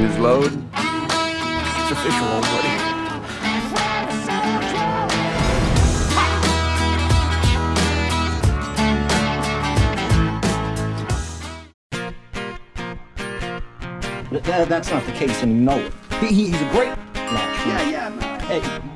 Sharing his load? It's official, old buddy. That, that's not the case, and you know it. He, he- he's a great match. Yeah, yeah, man. Hey,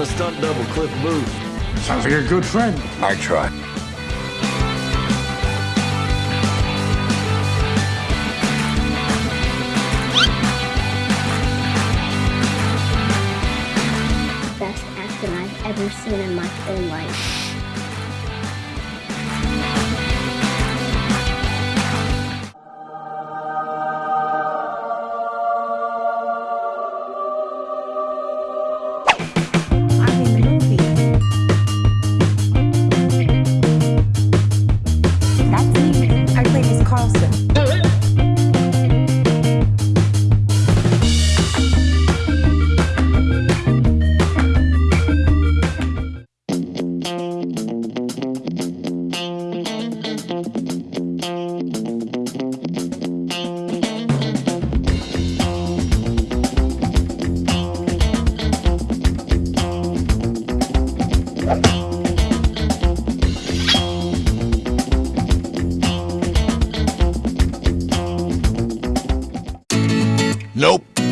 my stunt double, Cliff Booth. Sounds like a good friend. I try. best acting I've ever seen in my whole life. Nope.